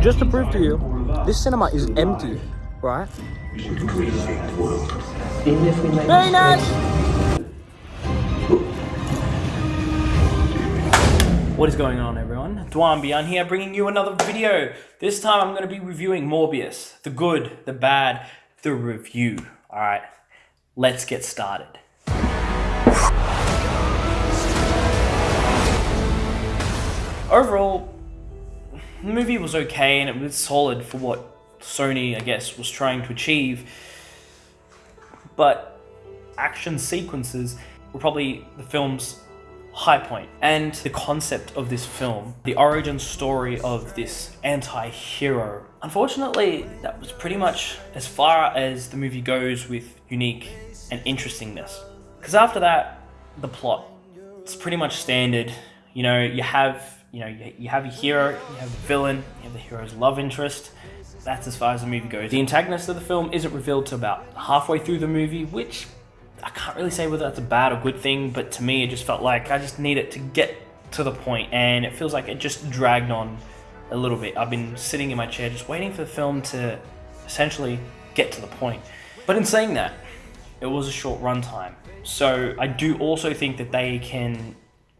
Just to prove to you, this cinema is empty, right? Very nice! What is going on everyone? Dwan Beyond here bringing you another video. This time I'm going to be reviewing Morbius. The good, the bad, the review. Alright, let's get started. Overall, the movie was okay and it was solid for what Sony, I guess, was trying to achieve. But action sequences were probably the film's high point. And the concept of this film, the origin story of this anti-hero. Unfortunately, that was pretty much as far as the movie goes with unique and interestingness. Because after that, the plot, it's pretty much standard. You know, you have you know, you, you have a hero, you have a villain, you have the hero's love interest. That's as far as the movie goes. The antagonist of the film isn't revealed to about halfway through the movie, which I can't really say whether that's a bad or good thing, but to me it just felt like I just need it to get to the point and it feels like it just dragged on a little bit. I've been sitting in my chair just waiting for the film to essentially get to the point. But in saying that, it was a short runtime. So I do also think that they can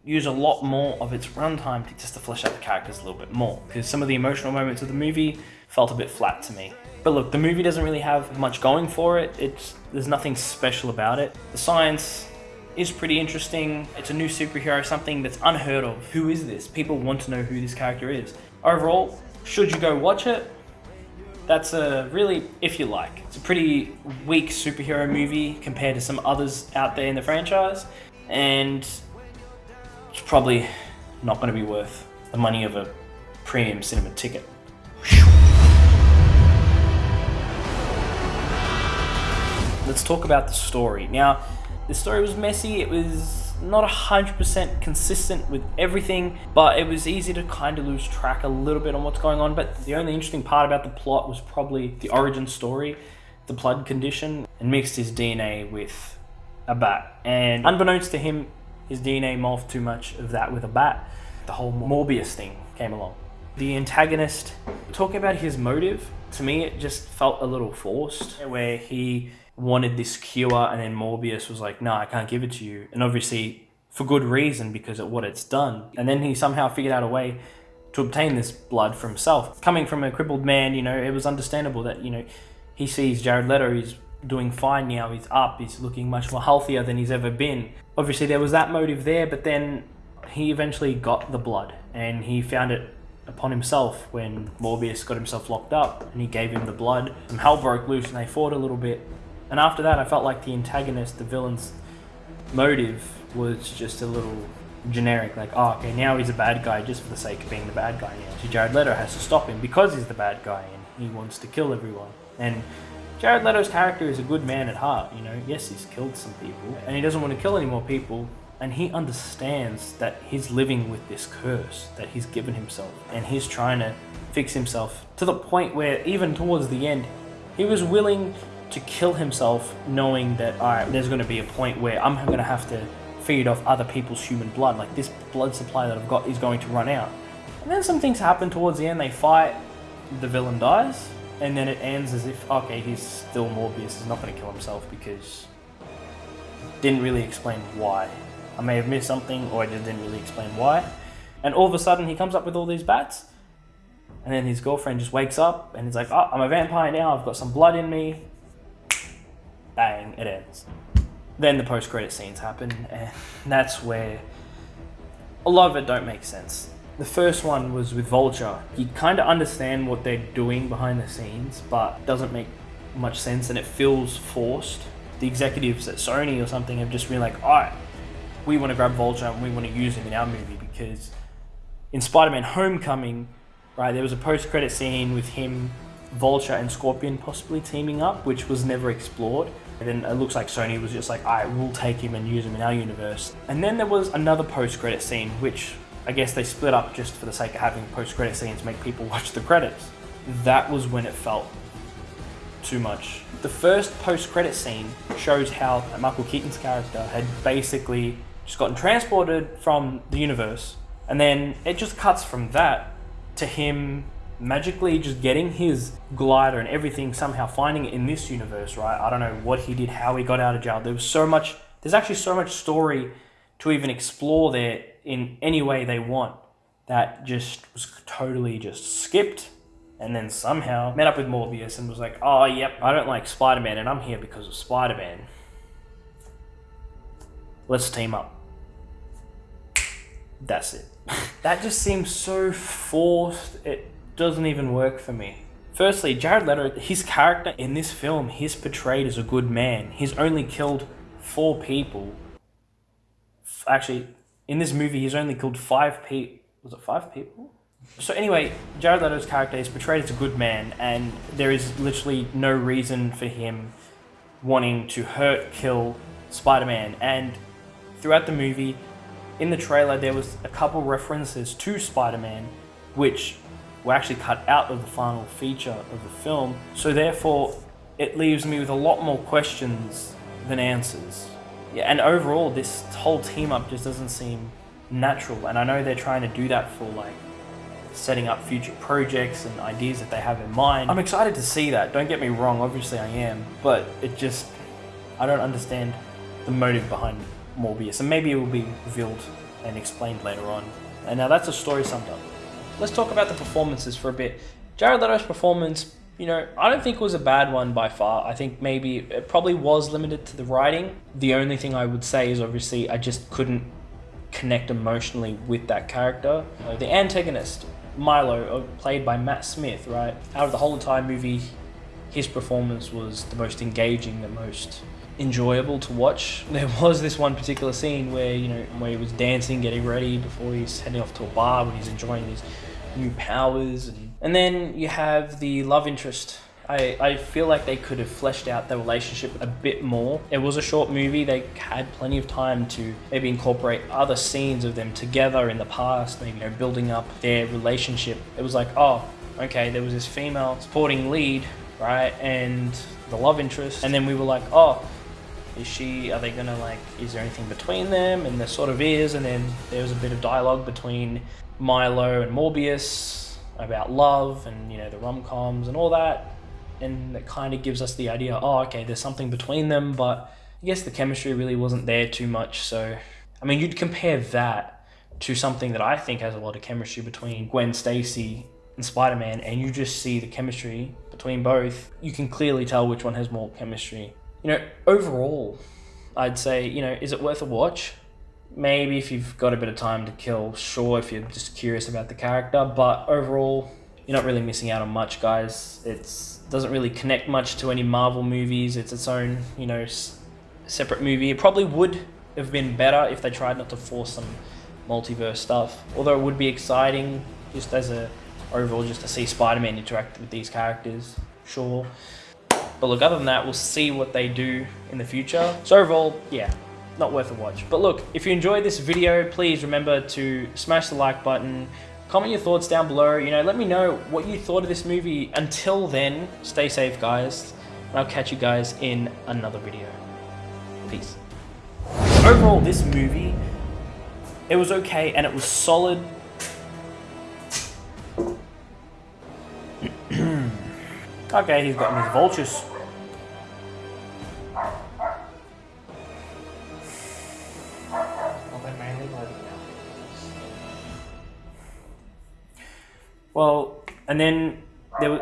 use a lot more of its runtime to just to flesh out the characters a little bit more because some of the emotional moments of the movie felt a bit flat to me. But look, the movie doesn't really have much going for it. It's there's nothing special about it. The science is pretty interesting. It's a new superhero, something that's unheard of. Who is this? People want to know who this character is. Overall, should you go watch it? That's a really, if you like. It's a pretty weak superhero movie compared to some others out there in the franchise. And it's probably not going to be worth the money of a premium cinema ticket. Let's talk about the story. Now, the story was messy, it was not 100% consistent with everything, but it was easy to kind of lose track a little bit on what's going on. But the only interesting part about the plot was probably the origin story, the blood condition, and mixed his DNA with a bat. And unbeknownst to him, his DNA morphed too much of that with a bat. The whole Morbius thing came along. The antagonist, talking about his motive, to me it just felt a little forced, where he wanted this cure and then Morbius was like, no, I can't give it to you. And obviously for good reason because of what it's done. And then he somehow figured out a way to obtain this blood for himself. Coming from a crippled man, you know, it was understandable that, you know, he sees Jared Leto, he's doing fine now. He's up. He's looking much more healthier than he's ever been. Obviously, there was that motive there, but then he eventually got the blood and he found it upon himself when Morbius got himself locked up and he gave him the blood. Some hell broke loose and they fought a little bit. And after that, I felt like the antagonist, the villain's motive was just a little generic. Like, oh, okay, now he's a bad guy just for the sake of being the bad guy now. So Jared Leto has to stop him because he's the bad guy and he wants to kill everyone. And Jared Leto's character is a good man at heart, you know. Yes, he's killed some people, and he doesn't want to kill any more people, and he understands that he's living with this curse that he's given himself, and he's trying to fix himself to the point where even towards the end, he was willing to kill himself knowing that, alright, there's going to be a point where I'm going to have to feed off other people's human blood. Like, this blood supply that I've got is going to run out. And then some things happen towards the end. They fight, the villain dies, and then it ends as if, okay, he's still Morbius, he's not going to kill himself because didn't really explain why. I may have missed something or I didn't really explain why. And all of a sudden he comes up with all these bats and then his girlfriend just wakes up and he's like, oh, I'm a vampire now, I've got some blood in me. Bang, it ends. Then the post-credit scenes happen and that's where a lot of it don't make sense. The first one was with Vulture. You kind of understand what they're doing behind the scenes, but it doesn't make much sense and it feels forced. The executives at Sony or something have just been like, alright, we want to grab Vulture and we want to use him in our movie because in Spider-Man Homecoming, right, there was a post-credit scene with him, Vulture and Scorpion possibly teaming up, which was never explored. And then it looks like Sony was just like, I will take him and use him in our universe. And then there was another post-credit scene, which I guess they split up just for the sake of having post-credit scenes make people watch the credits. That was when it felt too much. The first post-credit scene shows how Michael Keaton's character had basically just gotten transported from the universe, and then it just cuts from that to him magically just getting his glider and everything, somehow finding it in this universe, right? I don't know what he did, how he got out of jail. There was so much, there's actually so much story to even explore there in any way they want that just was totally just skipped and then somehow met up with Morbius and was like, oh, yep, I don't like Spider Man and I'm here because of Spider Man. Let's team up. That's it. that just seems so forced. It doesn't even work for me. Firstly, Jared Leto, his character in this film, he's portrayed as a good man. He's only killed four people. Actually, in this movie, he's only killed five people. Was it five people? So anyway, Jared Leto's character is portrayed as a good man, and there is literally no reason for him wanting to hurt, kill Spider-Man. And throughout the movie, in the trailer, there was a couple references to Spider-Man, which were actually cut out of the final feature of the film. So therefore, it leaves me with a lot more questions than answers. Yeah, and overall, this whole team up just doesn't seem natural. And I know they're trying to do that for like setting up future projects and ideas that they have in mind. I'm excited to see that. Don't get me wrong, obviously I am, but it just I don't understand the motive behind Morbius, and maybe it will be revealed and explained later on. And now that's a story summed up. Let's talk about the performances for a bit. Jared Leto's performance, you know, I don't think it was a bad one by far. I think maybe it probably was limited to the writing. The only thing I would say is obviously I just couldn't connect emotionally with that character. the antagonist, Milo, uh, played by Matt Smith, right? Out of the whole entire movie, his performance was the most engaging, the most enjoyable to watch. There was this one particular scene where you know where he was dancing, getting ready before he's heading off to a bar when he's enjoying his new powers, and, and then you have the love interest. I, I feel like they could have fleshed out the relationship a bit more. It was a short movie. They had plenty of time to maybe incorporate other scenes of them together in the past, maybe you know, building up their relationship. It was like, oh, okay, there was this female supporting lead, right, and the love interest, and then we were like, oh, is she, are they gonna like, is there anything between them? And there sort of is, and then there was a bit of dialogue between Milo and Morbius about love and, you know, the rom-coms and all that. And it kind of gives us the idea, oh, okay, there's something between them, but I guess the chemistry really wasn't there too much. So, I mean, you'd compare that to something that I think has a lot of chemistry between Gwen Stacy and Spider-Man, and you just see the chemistry between both. You can clearly tell which one has more chemistry you know, overall, I'd say, you know, is it worth a watch? Maybe if you've got a bit of time to kill, sure, if you're just curious about the character, but overall, you're not really missing out on much, guys. It's doesn't really connect much to any Marvel movies. It's its own, you know, separate movie. It probably would have been better if they tried not to force some multiverse stuff. Although it would be exciting just as a overall just to see Spider-Man interact with these characters, sure. But look, other than that, we'll see what they do in the future. So overall, yeah, not worth a watch. But look, if you enjoyed this video, please remember to smash the like button, comment your thoughts down below, you know, let me know what you thought of this movie. Until then, stay safe, guys, and I'll catch you guys in another video. Peace. Overall, this movie, it was okay, and it was solid. Okay, he's got his vultures. Well, and then there was...